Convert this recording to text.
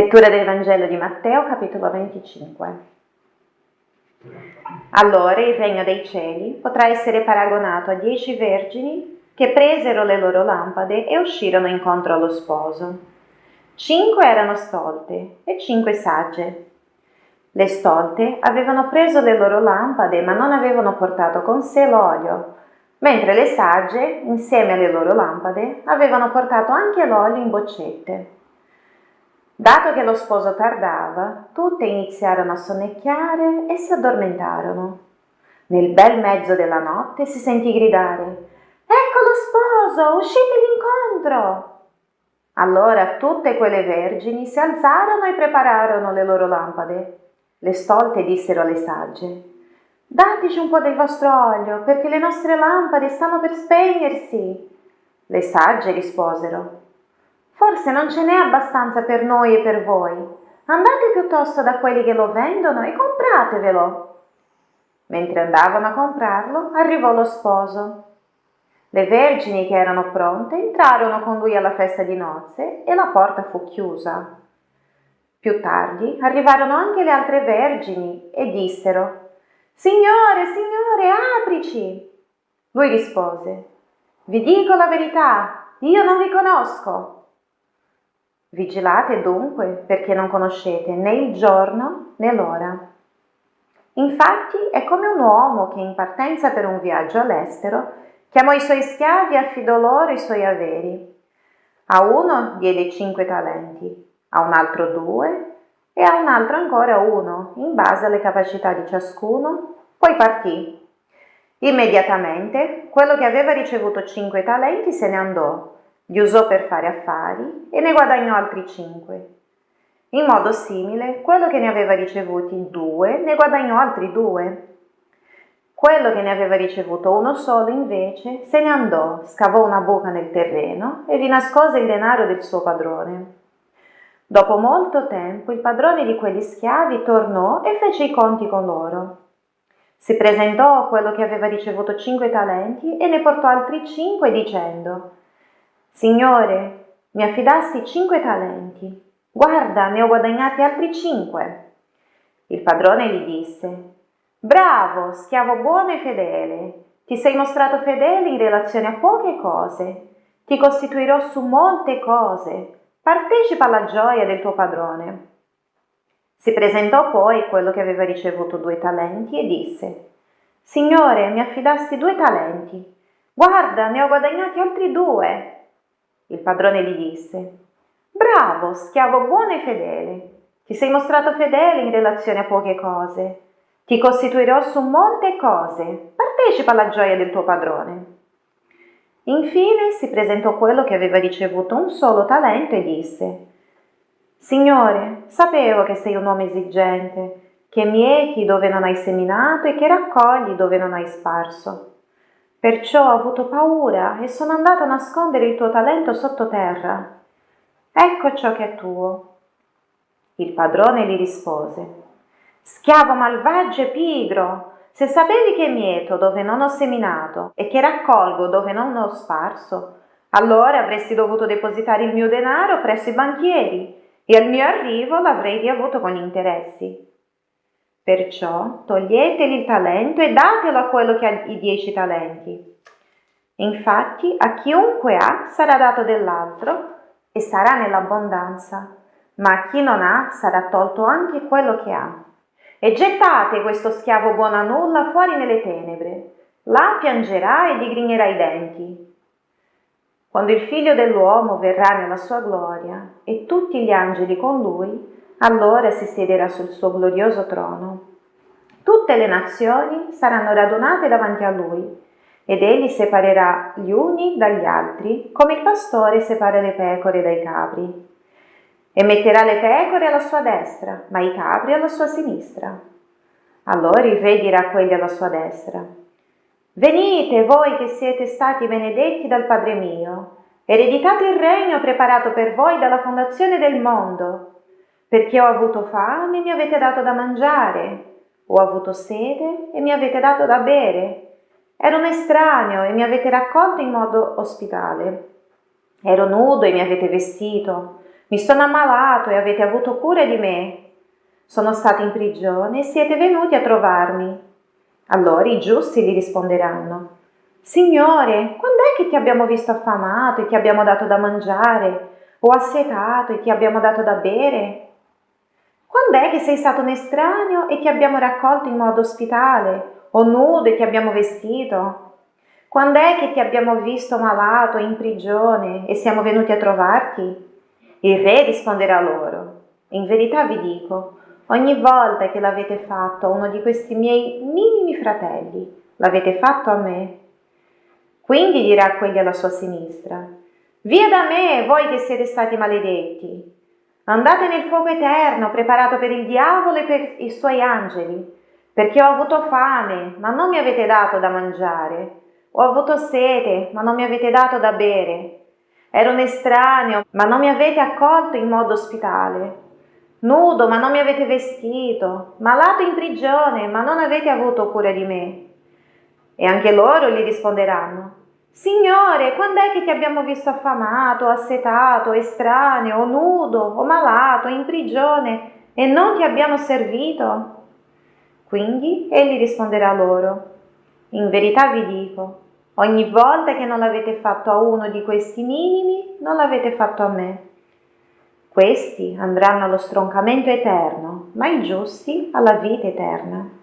Lettura del Vangelo di Matteo, capitolo 25. Allora il regno dei cieli potrà essere paragonato a dieci vergini che presero le loro lampade e uscirono incontro allo sposo. Cinque erano stolte e cinque sagge. Le stolte avevano preso le loro lampade ma non avevano portato con sé l'olio, mentre le sagge, insieme alle loro lampade, avevano portato anche l'olio in boccette. Dato che lo sposo tardava, tutte iniziarono a sonnecchiare e si addormentarono. Nel bel mezzo della notte si sentì gridare Ecco lo sposo, uscite l'incontro! Allora tutte quelle vergini si alzarono e prepararono le loro lampade. Le stolte dissero alle sagge Dateci un po' del vostro olio, perché le nostre lampade stanno per spegnersi. Le sagge risposero Forse non ce n'è abbastanza per noi e per voi. Andate piuttosto da quelli che lo vendono e compratevelo. Mentre andavano a comprarlo, arrivò lo sposo. Le vergini che erano pronte entrarono con lui alla festa di nozze e la porta fu chiusa. Più tardi arrivarono anche le altre vergini e dissero Signore, signore, aprici! Lui rispose Vi dico la verità, io non vi conosco. Vigilate dunque perché non conoscete né il giorno né l'ora. Infatti è come un uomo che in partenza per un viaggio all'estero chiamò i suoi schiavi e affidò loro i suoi averi. A uno diede cinque talenti, a un altro due e a un altro ancora uno, in base alle capacità di ciascuno, poi partì. Immediatamente quello che aveva ricevuto cinque talenti se ne andò li usò per fare affari e ne guadagnò altri cinque. In modo simile, quello che ne aveva ricevuti due ne guadagnò altri due. Quello che ne aveva ricevuto uno solo, invece, se ne andò, scavò una buca nel terreno e vi nascose il denaro del suo padrone. Dopo molto tempo il padrone di quegli schiavi tornò e fece i conti con loro. Si presentò a quello che aveva ricevuto cinque talenti e ne portò altri cinque dicendo Signore, mi affidasti cinque talenti. Guarda, ne ho guadagnati altri cinque. Il padrone gli disse, Bravo, schiavo buono e fedele. Ti sei mostrato fedele in relazione a poche cose. Ti costituirò su molte cose. Partecipa alla gioia del tuo padrone. Si presentò poi quello che aveva ricevuto due talenti e disse, Signore, mi affidasti due talenti. Guarda, ne ho guadagnati altri due. Il padrone gli disse, Bravo, schiavo buono e fedele. Ti sei mostrato fedele in relazione a poche cose. Ti costituirò su molte cose. Partecipa alla gioia del tuo padrone. Infine si presentò quello che aveva ricevuto un solo talento e disse, Signore, sapevo che sei un uomo esigente, che mieti dove non hai seminato e che raccogli dove non hai sparso. Perciò ho avuto paura e sono andato a nascondere il tuo talento sottoterra. Ecco ciò che è tuo. Il padrone gli rispose, Schiavo malvagio e pigro, se sapevi che mieto dove non ho seminato e che raccolgo dove non ho sparso, allora avresti dovuto depositare il mio denaro presso i banchieri e al mio arrivo l'avrei riavuto con interessi. Perciò toglieteli il talento e datelo a quello che ha i dieci talenti. Infatti a chiunque ha sarà dato dell'altro e sarà nell'abbondanza, ma a chi non ha sarà tolto anche quello che ha. E gettate questo schiavo buono a nulla fuori nelle tenebre, là piangerà e digrignerà i denti. Quando il figlio dell'uomo verrà nella sua gloria e tutti gli angeli con lui, allora si siederà sul suo glorioso trono. Tutte le nazioni saranno radunate davanti a lui ed egli separerà gli uni dagli altri come il pastore separa le pecore dai capri. E metterà le pecore alla sua destra, ma i capri alla sua sinistra. Allora il re dirà a quelli alla sua destra, Venite voi che siete stati benedetti dal Padre mio, ereditate il regno preparato per voi dalla fondazione del mondo perché ho avuto fame e mi avete dato da mangiare, ho avuto sede e mi avete dato da bere, ero un estraneo e mi avete raccolto in modo ospitale, ero nudo e mi avete vestito, Mi sono ammalato e avete avuto cura di me. Sono stato in prigione e siete venuti a trovarmi. Allora i giusti gli risponderanno, Signore, quando è che ti abbiamo visto affamato e ti abbiamo dato da mangiare, o assetato e ti abbiamo dato da bere? Quando è che sei stato un estraneo e ti abbiamo raccolto in modo ospitale, o nudo e ti abbiamo vestito? Quando è che ti abbiamo visto malato in prigione e siamo venuti a trovarti? Il re risponderà loro, in verità vi dico, ogni volta che l'avete fatto a uno di questi miei minimi fratelli, l'avete fatto a me. Quindi dirà quelli alla sua sinistra, via da me, voi che siete stati maledetti. Andate nel fuoco eterno preparato per il diavolo e per i suoi angeli, perché ho avuto fame, ma non mi avete dato da mangiare, ho avuto sete, ma non mi avete dato da bere, ero un estraneo, ma non mi avete accolto in modo ospitale, nudo, ma non mi avete vestito, malato in prigione, ma non avete avuto cura di me. E anche loro gli risponderanno, Signore, quando è che ti abbiamo visto affamato, assetato, estraneo, nudo o malato, in prigione e non ti abbiamo servito? Quindi egli risponderà loro, in verità vi dico, ogni volta che non l'avete fatto a uno di questi minimi, non l'avete fatto a me. Questi andranno allo stroncamento eterno, ma i giusti alla vita eterna.